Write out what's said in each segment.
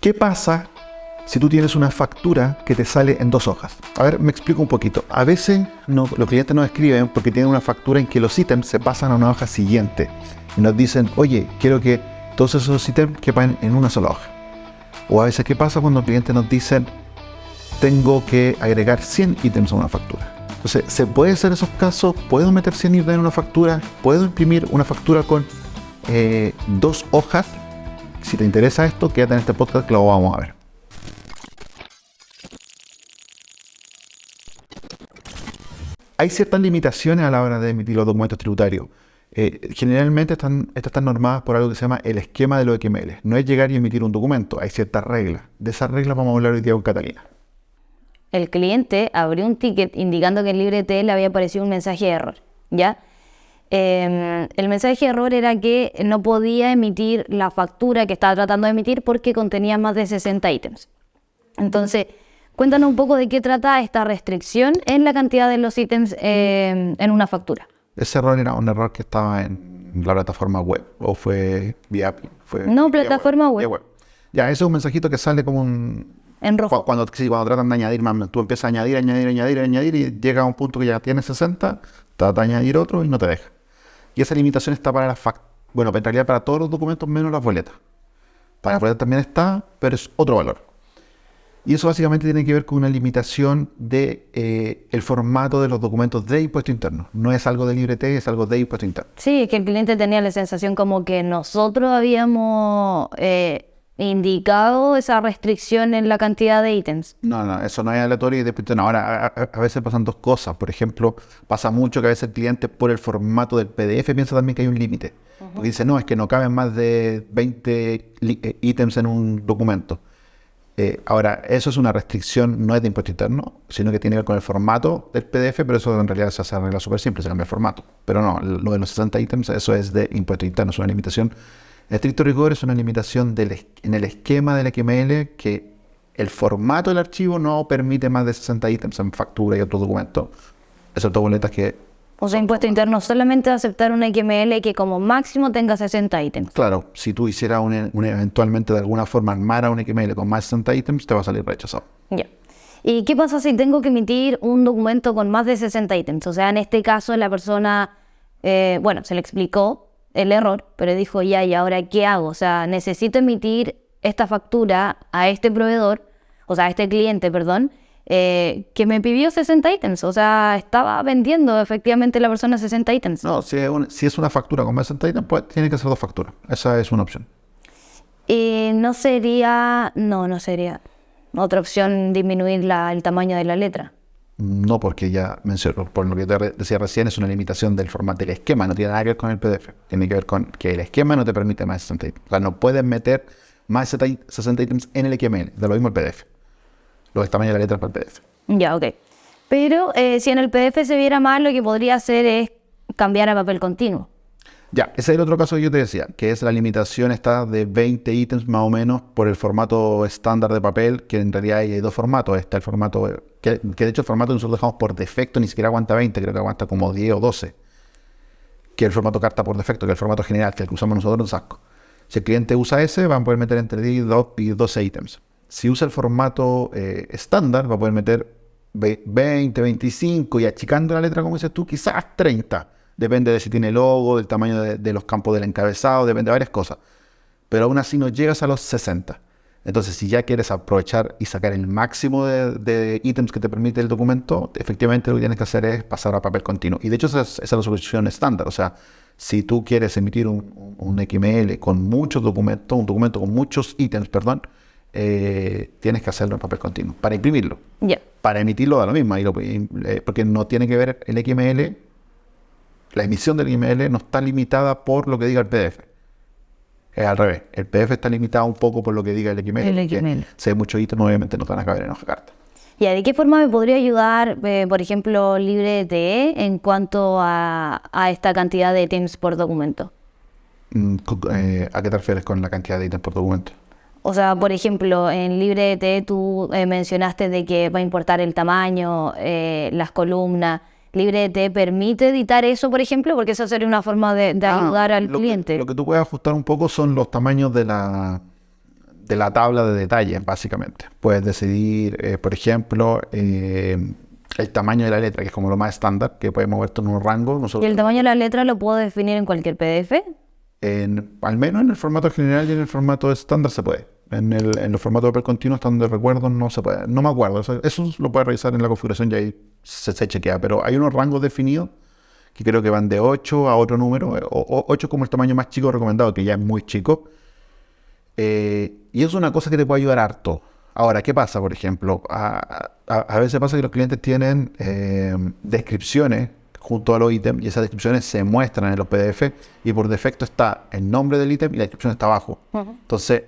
¿Qué pasa si tú tienes una factura que te sale en dos hojas? A ver, me explico un poquito. A veces los clientes nos escriben porque tienen una factura en que los ítems se pasan a una hoja siguiente y nos dicen, oye, quiero que todos esos ítems quepan en una sola hoja. O a veces, ¿qué pasa cuando el cliente nos dicen, tengo que agregar 100 ítems a una factura? Entonces, ¿se puede hacer esos casos? ¿Puedo meter 100 ítems en una factura? ¿Puedo imprimir una factura con eh, dos hojas? Si te interesa esto, quédate en este podcast que lo vamos a ver. Hay ciertas limitaciones a la hora de emitir los documentos tributarios. Eh, generalmente están, estas están normadas por algo que se llama el esquema de los XML. No es llegar y emitir un documento, hay ciertas reglas. De esas reglas vamos a hablar hoy día con Catalina. El cliente abrió un ticket indicando que en LibreT le había aparecido un mensaje de error, ¿ya? Em, el mensaje de error era que no podía emitir la factura que estaba tratando de emitir porque contenía más de 60 ítems. Entonces, cuéntanos un poco de qué trata esta restricción en la cantidad de los ítems em, en una factura. Ese error era un error que estaba en la plataforma web o fue vía API. Fue no, plataforma web. web. Ya, ese es un mensajito que sale como un... En rojo. Cuando, cuando tratan de añadir más, tú empiezas a añadir, añadir, añadir, añadir y llega a un punto que ya tienes 60, trata de añadir otro y no te deja. Esa limitación está para la fact bueno, en realidad para todos los documentos menos las boletas. Para las boletas también está, pero es otro valor. Y eso básicamente tiene que ver con una limitación de eh, formato de los documentos de impuesto interno. No es algo de LibreT, es algo de impuesto interno. Sí, es que el cliente tenía la sensación como que nosotros habíamos eh, indicado esa restricción en la cantidad de ítems. No, no, eso no es aleatorio y después, no, ahora a, veces pasan dos cosas. Por ejemplo, pasa mucho que a veces el cliente por el formato del PDF piensa también que hay un límite. Porque dice, no, es que no caben más de 20 eh, ítems en un documento. Eh, ahora, eso es una restricción, no es de impuesto interno, sino que tiene que ver con el formato del PDF, pero eso en realidad se hace arregla súper simple, se cambia el formato. Pero no, lo de los 60 ítems, eso es de impuesto interno, es una limitación estricto rigor es una limitación en el esquema del XML que el formato del archivo no permite más de 60 ítems en factura y otro documento, excepto boletas que... O sea, impuesto interno solamente aceptar un XML que como máximo tenga 60 ítems. Claro, si tú hicieras un, eventualmente de alguna forma armara un XML con más de 60 ítems, te va a salir rechazado. Ya. ¿Y qué pasa si tengo que emitir un documento con más de 60 ítems? O sea, en este caso la persona, eh, bueno, se le explicó el error, pero dijo, ya, ¿y ahora qué hago? O sea, necesito emitir esta factura a este proveedor, o sea, a este cliente, perdón, eh, que me pidió 60 ítems. O sea, estaba vendiendo efectivamente la persona 60 ítems. No, si es, una factura con 60 ítems, pues tiene que ser dos facturas. Esa es una opción. Y no sería, no, no sería otra opción disminuir la, el tamaño de la letra. No, porque ya mencionó, por lo que te decía recién, es una limitación del formato del esquema, no tiene nada que ver con el PDF. Tiene que ver con que el esquema no te permite más de 60 ítems. O sea, no puedes meter más de 60 ítems en el XML, de lo mismo el PDF. Los tamaños de la letra para el PDF. Ya, ok. Pero eh, si en el PDF se viera mal, lo que podría hacer es cambiar a papel continuo. Ya, ese es el otro caso que yo te decía, que es la limitación está de 20 ítems más o menos por el formato estándar de papel, que en realidad hay dos formatos. Está el formato, que, de hecho el formato que nosotros dejamos por defecto ni siquiera aguanta 20, creo que aguanta como 10 o 12. Que el formato carta por defecto, que el formato general, que el que usamos nosotros en Sasco. Si el cliente usa ese, va a poder meter entre 10 y 12 ítems. Si usa el formato eh, estándar, va a poder meter 20, 25 y achicando la letra, como dices tú, quizás 30 depende de si tiene logo, del tamaño de, los campos del encabezado, depende de varias cosas. Pero aún así no llegas a los 60. Entonces, si ya quieres aprovechar y sacar el máximo de, ítems que te permite el documento, efectivamente lo que tienes que hacer es pasar a papel continuo. Y de hecho esa es, la solución estándar. O sea, si tú quieres emitir un, XML con muchos documentos, un documento con muchos ítems, perdón, eh, tienes que hacerlo en papel continuo para imprimirlo. Para emitirlo da lo mismo, eh, porque no tiene que ver el XML la emisión del XML no está limitada por lo que diga el PDF. Es al revés. El PDF está limitado un poco por lo que diga el XML. El XML. Si hay muchos ítems, obviamente no van a caber en hoja carta. ¿Y de qué forma me podría ayudar, eh, por ejemplo, LibreTE en cuanto a, esta cantidad de ítems por documento? Mm, eh, ¿A qué te refieres con la cantidad de ítems por documento? O sea, por ejemplo, en LibreTE tú eh, mencionaste de que va a importar el tamaño, las columnas. LibreT permite editar eso, por ejemplo, porque eso sería una forma de, ah, ayudar al cliente. lo que tú puedes ajustar un poco son los tamaños de la de la tabla de detalles, básicamente. Puedes decidir, eh, por ejemplo, eh, el tamaño de la letra, que es como lo más estándar, que puedes moverte en un rango. ¿Y el tamaño de la letra lo puedo definir en cualquier PDF? en- al menos en el formato general y en el formato estándar se puede. En, el, en los formatos de papel continuo, hasta donde recuerdo, no se puede. No me acuerdo. Eso, eso lo puedes revisar en la configuración y ahí se, se chequea. Pero hay unos rangos definidos que creo que van de 8 a otro número. eh, O, o 8 como el tamaño más chico recomendado, que ya es muy chico. Eh, y es una cosa que te puede ayudar harto. Ahora, ¿qué pasa, por ejemplo? A, a- a veces pasa que los clientes tienen eh, descripciones junto a los ítems y esas descripciones se muestran en los PDF y por defecto está el nombre del ítem y la descripción está abajo. Entonces,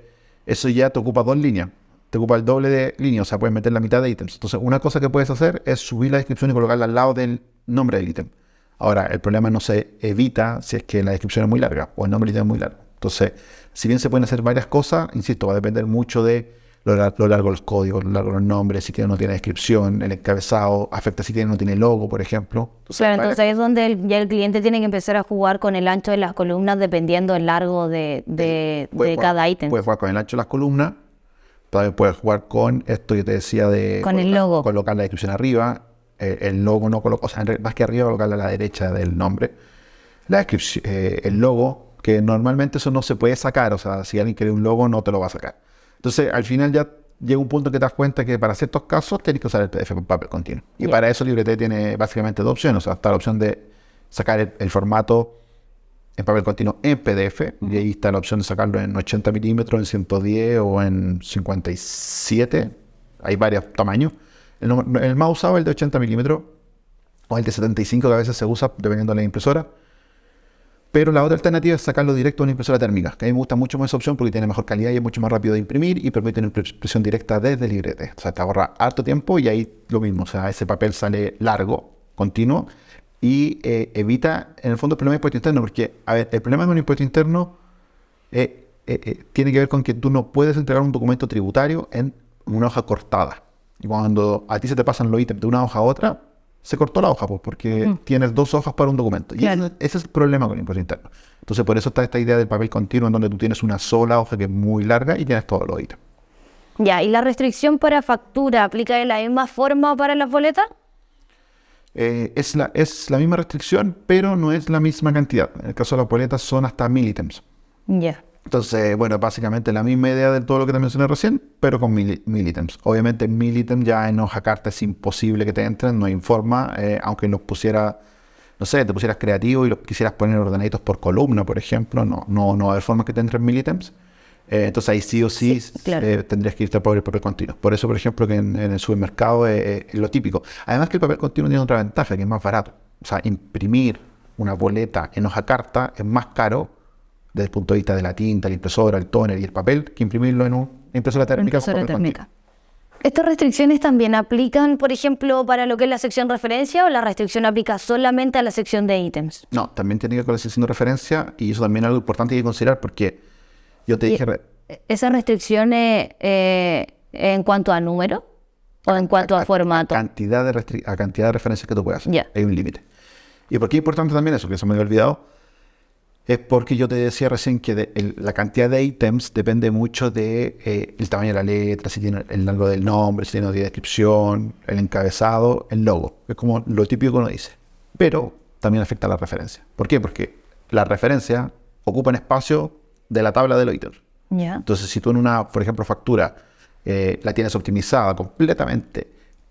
eso ya te ocupa dos líneas. Te ocupa el doble de líneas, o sea, puedes meter la mitad de ítems. Entonces, una cosa que puedes hacer es subir la descripción y colocarla al lado del nombre del ítem. Ahora, el problema no se evita si es que la descripción es muy larga o el nombre del ítem es muy largo. Entonces, si bien se pueden hacer varias cosas, insisto, va a depender mucho de lo, lo largo de los códigos, lo largo los nombres, si tiene o no tiene descripción, el encabezado, afecta si tiene o no tiene logo, por ejemplo. Entonces, Claro, entonces ahí es donde el- ya el cliente tiene que empezar a jugar con el ancho de las columnas dependiendo del largo de, de- puedes de jugar- cada ítem. Puedes jugar con el ancho de las columnas, también puedes jugar con esto que te decía de Con el colocar- logo. colocar la descripción arriba, el logo no colocar, o sea, más que arriba, colocarla a la derecha del nombre. La descripción, eh, el logo, que normalmente eso no se puede sacar, o sea, si alguien quiere un logo no te lo va a sacar. Entonces, al final ya llega un punto que te das cuenta que para ciertos casos tienes que usar el PDF con papel continuo. Y para eso LibreT tiene básicamente dos opciones, o sea, está la opción de sacar el, el formato en papel continuo en PDF, y ahí está la opción de sacarlo en 80 milímetros, en 110 o en 57. Hay varios tamaños. El, el más usado es el de 80 milímetros o el de 75 que a veces se usa dependiendo de la impresora. Pero la otra alternativa es sacarlo directo a una impresora térmica, que a mí me gusta mucho más esa opción porque tiene mejor calidad y es mucho más rápido de imprimir y permite una impres- impresión directa desde librete. O sea, te ahorra harto tiempo y ahí lo mismo. O sea, ese papel sale largo, continuo y eh, evita, en el fondo, el problema de impuesto interno. Porque, a ver, el problema con el impuesto interno eh, eh, tiene que ver con que tú no puedes entregar un documento tributario en una hoja cortada. Y cuando a ti se te pasan los ítems de una hoja a otra, se cortó la hoja, pues, porque tienes dos hojas para un documento. Y Claro. ese, ese es el problema con el impuesto interno. Entonces, por eso está esta idea del papel continuo, en donde tú tienes una sola hoja que es muy larga y tienes todos los ítems. Ya, ¿y la restricción para factura aplica de la misma forma para las boletas? Eh, es, la, es la misma restricción, pero no es la misma cantidad. En el caso de las boletas son hasta mil ítems. Ya. Entonces, bueno, básicamente la misma idea de todo lo que te mencioné recién, pero con mil, mil ítems. Obviamente, mil ítems ya en hoja carta es imposible que te entren, no hay forma, eh, aunque los pusiera, no sé, te pusieras creativo y los quisieras poner ordenaditos por columna, por ejemplo, no, no, no va a haber forma que te entren mil ítems. Eh, entonces ahí sí o sí, Sí, claro. eh, tendrías que irte por el papel continuo. Por eso, por ejemplo, que en, en el supermercado eh, es lo típico. Además que el papel continuo tiene otra ventaja, que es más barato. O sea, imprimir una boleta en hoja carta es más caro desde el punto de vista de la tinta, la impresora, el toner y el papel, que imprimirlo en una impresora térmica. Impresora térmica. ¿Estas restricciones también aplican, por ejemplo, para lo que es la sección referencia o la restricción aplica solamente a la sección de ítems? No, también tiene que ver con la sección de referencia y eso también es algo importante que considerar porque yo te Y- dije... ¿Esas restricciones eh, en cuanto a número o en cuanto a formato? cantidad de a cantidad de referencias que tú puedas hacer. Ya. Hay un límite. ¿Y por qué es importante también eso? Que se me había olvidado. Es porque yo te decía recién que de- el- la cantidad de ítems depende mucho de eh, el tamaño de la letra, si tiene el largo del nombre, si tiene una descripción, el encabezado, el logo. Es como lo típico que uno dice. Pero también afecta a la referencia. ¿Por qué? Porque las referencias ocupan espacio de la tabla de los ítems. Ya. Entonces, si tú en una, por ejemplo, factura eh, la tienes optimizada completamente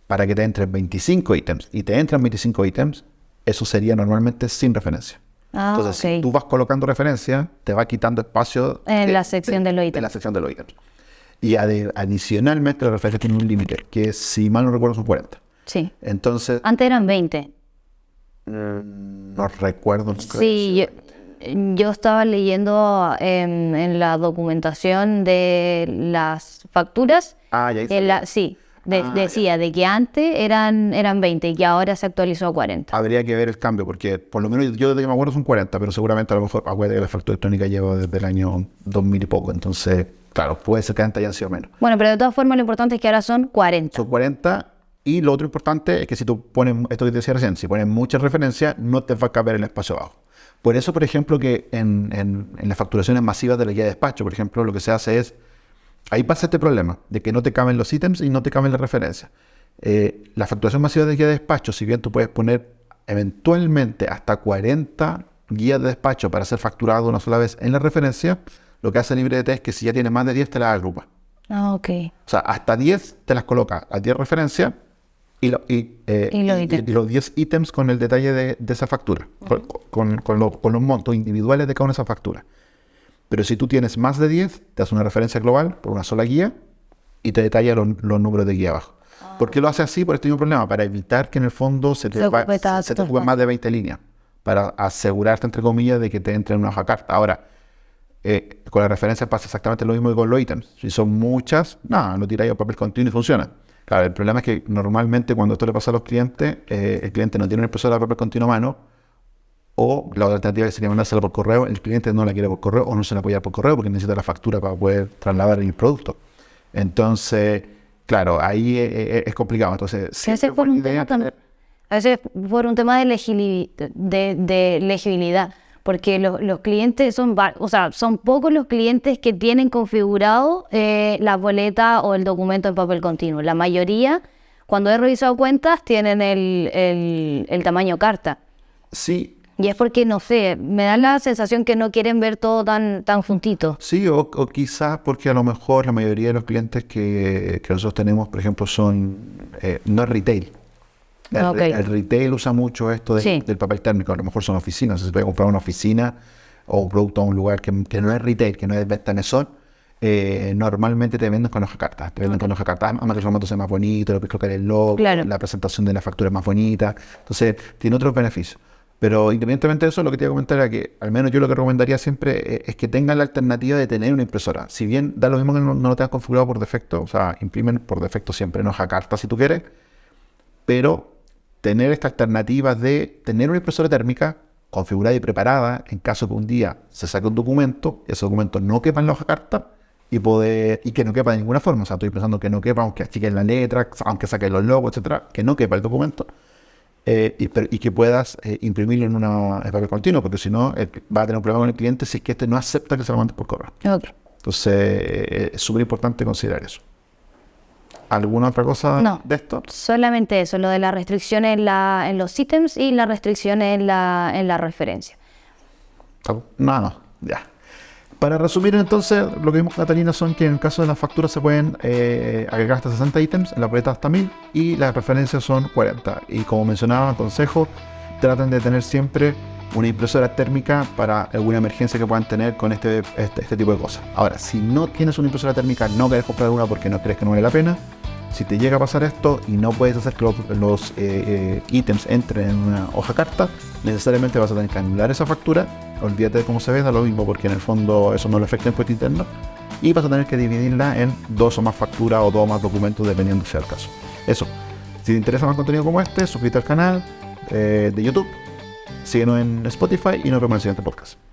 para que te entren 25 ítems y te entran 25 ítems, eso sería normalmente sin referencia. Ah, Entonces, si tú vas colocando referencia, te va quitando espacio En la sección de los En ítems. la sección de los ítems. Y ade- adicionalmente, la referencia tiene un límite, que si mal no recuerdo son 40. Sí. Entonces, Antes eran 20. no recuerdo. nunca Sí, yo, yo estaba leyendo en, en la documentación de las facturas. Ah, ya hice. en la- sí, de- Ah, decía de que antes eran, eran 20 y que ahora se actualizó a 40. Habría que ver el cambio, porque por lo menos yo desde que me acuerdo son 40, pero seguramente a lo mejor, acuérdate que la factura electrónica lleva desde el año 2000 y poco, entonces, claro, puede ser que antes hayan sido menos. Bueno, pero de todas formas lo importante es que ahora son 40. Son 40, y lo otro importante es que si tú pones, esto que te decía recién, si pones muchas referencias, no te va a caber el espacio abajo. Por eso, por ejemplo, que en, en- en las facturaciones masivas de la guía de despacho, por ejemplo, lo que se hace es ahí pasa este problema de que no te caben los ítems y no te caben las referencias. Eh, la facturación masiva de guía de despacho, si bien tú puedes poner eventualmente hasta 40 guías de despacho para ser facturado una sola vez en la referencia, lo que hace LibreDT es que si ya tienes más de 10 te las agrupa. Ah, ok. O sea, hasta 10 te las coloca, a 10 referencias y, lo- y, eh, Y los y- ítems. y los 10 ítems con el detalle de, de esa factura, con, con- con lo- con los montos individuales de cada una de esas facturas. Pero si tú tienes más de 10, te hace una referencia global por una sola guía y te detalla los, los números de guía abajo. ¿Por qué lo hace así? Por este mismo problema, para evitar que en el fondo se te, Se va- ocupe se- se te tanto ocupen más de 20 líneas, para asegurarte, entre comillas, de que te entre en una hoja carta. Ahora, eh, con la referencia pasa exactamente lo mismo que con los ítems. Si son muchas, nada, lo tiráis a papel continuo y funciona. Claro, el problema es que normalmente cuando esto le pasa a los clientes, eh, el cliente no tiene una impresora de papel continuo a mano, o la otra alternativa que sería mandársela por correo, el cliente no la quiere por correo o no se la puede dar por correo porque necesita la factura para poder trasladar el producto. Entonces, claro, ahí eh, eh, es complicado. Entonces, siempre fue buena un tema también. A veces por un tema de, legili- de, de legibilidad, porque los, los clientes son, o sea, son pocos los clientes que tienen configurado eh, la boleta o el documento en papel continuo. La mayoría, cuando he revisado cuentas, tienen el, el- el tamaño carta. Sí, Y es porque, no sé, me da la sensación que no quieren ver todo tan, tan juntito. Sí, o, o quizás porque a lo mejor la mayoría de los clientes que, que nosotros tenemos, por ejemplo, son eh, no es retail. El, retail usa mucho esto de- Sí. del papel térmico. A lo mejor son oficinas. Si se puede comprar una oficina o un producto a un lugar que, que no es retail, que no es venta mesón, eh, normalmente te venden con hoja carta. Te venden con hoja carta, además que el formato sea más bonito, lo puedes colocar el logo, Claro. la presentación de la factura es más bonita. Entonces, tiene otros beneficios. Pero independientemente de eso, lo que te iba a comentar era que, al menos yo lo que recomendaría siempre eh, es que tengan la alternativa de tener una impresora. Si bien da lo mismo que no, no lo tengas configurado por defecto, o sea, imprimen por defecto siempre en hoja carta si tú quieres, pero tener esta alternativa de tener una impresora térmica configurada y preparada en caso que un día se saque un documento, ese documento no quepa en la hoja carta y poder y que no quepa de ninguna forma. O sea, estoy pensando que no quepa, aunque achiquen la letra, aunque saquen los logos, etcétera, que no quepa el documento. Eh, y, pero- y que puedas eh, imprimirlo en una en papel continuo, porque si no, el- va a tener un problema con el cliente si es que este no acepta que se lo mandes por correo. Entonces, eh, es súper importante considerar eso. ¿Alguna otra cosa No. de esto? Solamente eso, lo de la restricción en, la, en los ítems y la restricción en la, en la referencia. No, no, ya. Para resumir entonces, lo que vimos con Catalina son que en el caso de las facturas se pueden eh, agregar hasta 60 ítems, en la boleta hasta 1000 y las referencias son 40. Y como mencionaba, consejo, traten de tener siempre una impresora térmica para alguna emergencia que puedan tener con este, este, este tipo de cosas. Ahora, si no tienes una impresora térmica, no querés comprar una porque no crees que no vale la pena. Si te llega a pasar esto y no puedes hacer que los, los, eh, eh, ítems entren en una hoja carta, necesariamente vas a tener que anular esa factura. Olvídate de cómo se ve, da lo mismo porque en el fondo eso no le afecta en impuesto interno. Y vas a tener que dividirla en dos o más facturas o dos o más documentos dependiendo sea el caso. Eso. Si te interesa más contenido como este, suscríbete al canal eh, de YouTube, síguenos en Spotify y nos vemos en el siguiente podcast.